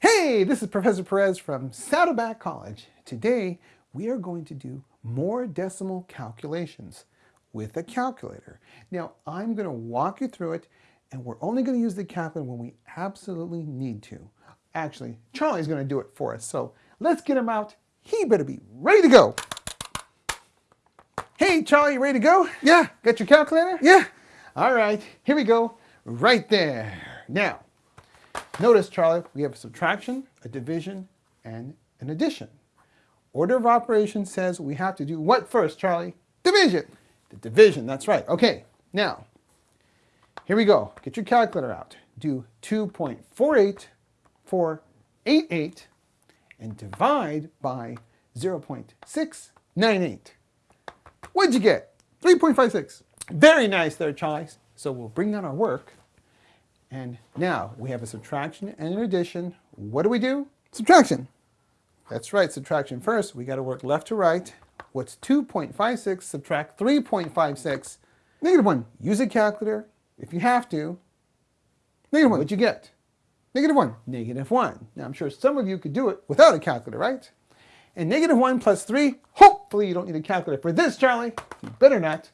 Hey, this is Professor Perez from Saddleback College. Today, we are going to do more decimal calculations with a calculator. Now, I'm going to walk you through it, and we're only going to use the calculator when we absolutely need to. Actually, Charlie's going to do it for us, so let's get him out. He better be ready to go. Hey, Charlie, you ready to go? Yeah. Got your calculator? Yeah. All right, here we go, right there. Now, notice, Charlie, we have a subtraction, a division, and an addition. Order of operations says we have to do what first, Charlie? Division. The division, that's right. Okay, now, here we go. Get your calculator out. Do 2.48488 and divide by 0.698. What'd you get? 3.56. Very nice there, Charlie. So we'll bring down our work. And now we have a subtraction and an addition. What do we do? Subtraction. That's right, subtraction first. We got to work left to right. What's 2.56 subtract 3.56? Negative 1. Use a calculator if you have to. Negative 1. What'd you get? Negative 1. Negative 1. Now I'm sure some of you could do it without a calculator, right? And negative 1 plus 3, hopefully you don't need a calculator for this, Charlie. You better not.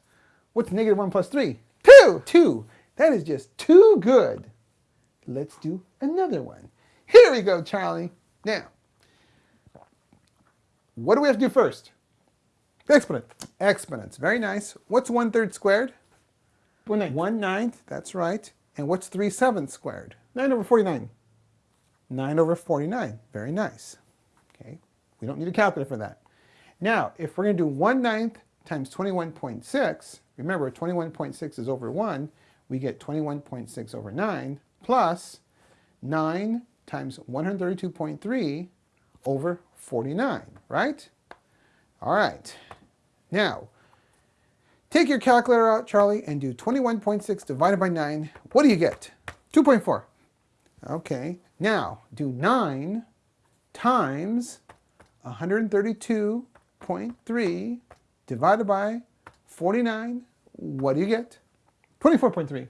What's negative 1 plus 3? 2. 2. That is just too good. Let's do another one. Here we go, Charlie. Now, what do we have to do first? Exponent. Exponents. Very nice. What's 1 third squared? 1 ninth. 1 ninth. That's right. And what's 3 sevenths squared? 9 over 49. 9 over 49. Very nice. Okay. We don't need a calculator for that. Now, if we're going to do 1 ninth times 21.6, remember 21.6 is over 1, we get 21.6 over 9 plus 9 times 132.3 over 49, right? All right. Now, take your calculator out, Charlie, and do 21.6 divided by 9. What do you get? 2.4. Okay. Now, do 9 times 132.3 divided by 49. What do you get? 24.3.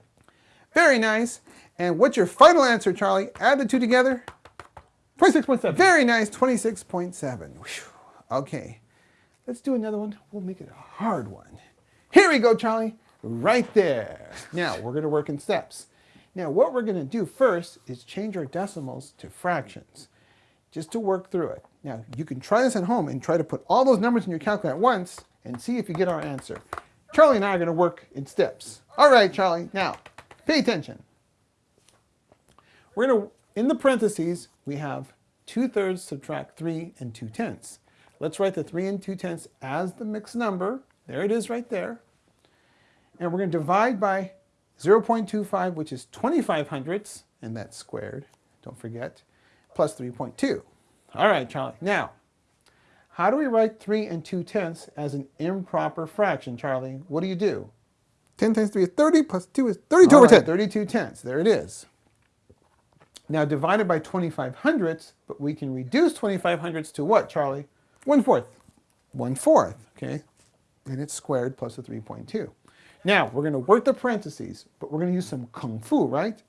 Very nice. And what's your final answer, Charlie? Add the two together. 26.7. Very nice, 26.7. Okay, let's do another one. We'll make it a hard one. Here we go, Charlie. Right there. Now, we're going to work in steps. Now, what we're going to do first is change our decimals to fractions, just to work through it. Now, you can try this at home and try to put all those numbers in your calculator at once and see if you get our answer. Charlie and I are going to work in steps. All right, Charlie. Now, pay attention. We're going to, in the parentheses, we have 2 thirds subtract 3 and 2 tenths. Let's write the 3 and 2 tenths as the mixed number. There it is right there. And we're going to divide by 0.25, which is 25 hundredths, and that's squared, don't forget, plus 3.2. All right, Charlie. Now, how do we write 3 and 2 tenths as an improper fraction, Charlie? What do you do? 10 times 3 is 30, plus 2 is 32 All over right, 10. 32 tenths. There it is. Now divided by 25 hundredths, but we can reduce 25 hundredths to what, Charlie? 1 fourth. 1 fourth, okay? And it's squared plus a 3.2. Now, we're going to work the parentheses, but we're going to use some kung fu, right?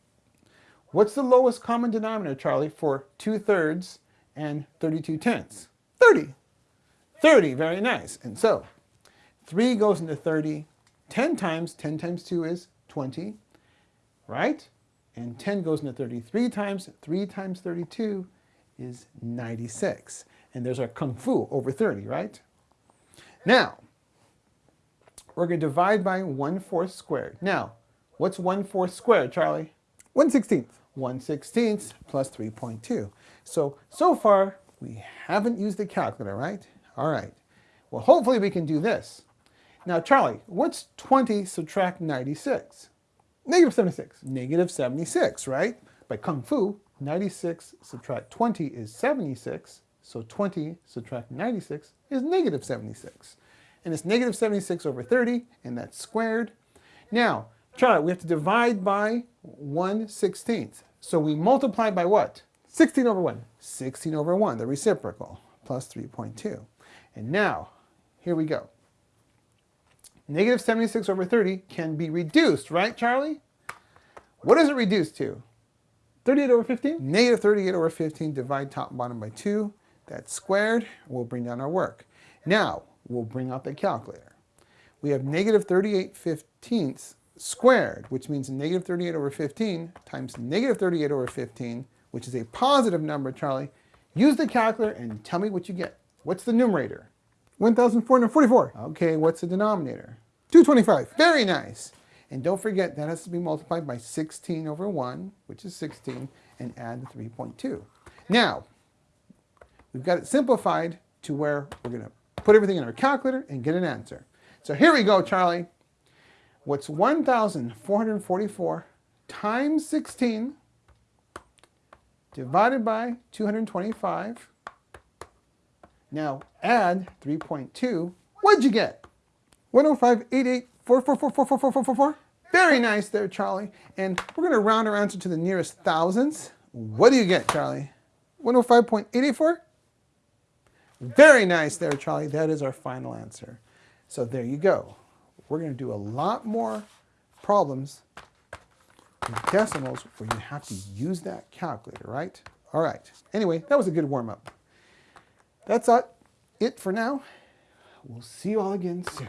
What's the lowest common denominator, Charlie, for 2 thirds and 32 tenths? 30. 30, very nice. And so, 3 goes into 30. 10 times, 10 times 2 is 20, right? And 10 goes into 33 times, 3 times 32 is 96. And there's our kung fu over 30, right? Now, we're going to divide by 1 fourth squared. Now, what's 1 fourth squared, Charlie? 1 16th. 1 16th plus 3.2. So, so far, we haven't used the calculator, right? All right. Well, hopefully we can do this. Now, Charlie, what's 20 subtract 96? Negative 76. Negative 76, right? By Kung Fu, 96 subtract 20 is 76, so 20 subtract 96 is negative 76. And it's negative 76 over 30, and that's squared. Now, Charlie, we have to divide by 1 16th. So we multiply by what? 16 over 1. 16 over 1, the reciprocal, plus 3.2. And now, here we go. Negative 76 over 30 can be reduced, right, Charlie? What is it reduced to? 38 over 15. Negative 38 over 15, divide top and bottom by 2. That's squared. We'll bring down our work. Now, we'll bring out the calculator. We have negative 38 fifteenths squared, which means negative 38 over 15 times negative 38 over 15, which is a positive number, Charlie. Use the calculator and tell me what you get. What's the numerator? 1,444. Okay, what's the denominator? 225. Very nice. And don't forget, that has to be multiplied by 16 over 1, which is 16, and add the 3.2. Now, we've got it simplified to where we're going to put everything in our calculator and get an answer. So here we go, Charlie. What's 1,444 times 16 divided by 225? Now add 3.2. What'd you get? 1058844444444. Very nice there, Charlie. And we're going to round our answer to the nearest thousands. What do you get, Charlie? 105.884. Very nice there, Charlie. That is our final answer. So there you go. We're going to do a lot more problems with decimals where you have to use that calculator, right? All right. Anyway, that was a good warm-up. That's it for now. We'll see you all again soon.